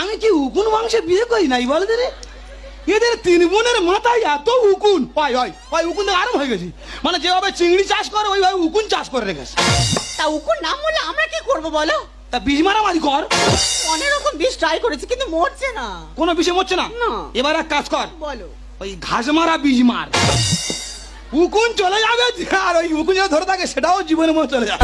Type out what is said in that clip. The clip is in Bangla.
আমি কি উকুন মাংসে বিয়ে করি নাই বল রে? এদের তিন বোনের মাথায় এত উকুন হয় হয় হয় উকুন থেকে আরম হয়ে গেছি। মানে যেভাবে চিংড়ি চাষ করে ওইভাবে উকুন চাষ করে রেখেছে তা উকুন নাম বললে আমরা কি করব বলো? তা বীজ মারামারি কর। অনেক রকম বিষ ট্রাই করেছি কিন্তু মরছে না। কোনো বিষে মরছে না? এবার এক কাজ কর। বলো। ওই ঘাস মারা বীজ মার। উকুন চলে যাবে। আর ওই উকুন যেটা ধরে থাকে সেটাও জীবনের মধ্যে চলে যাবে।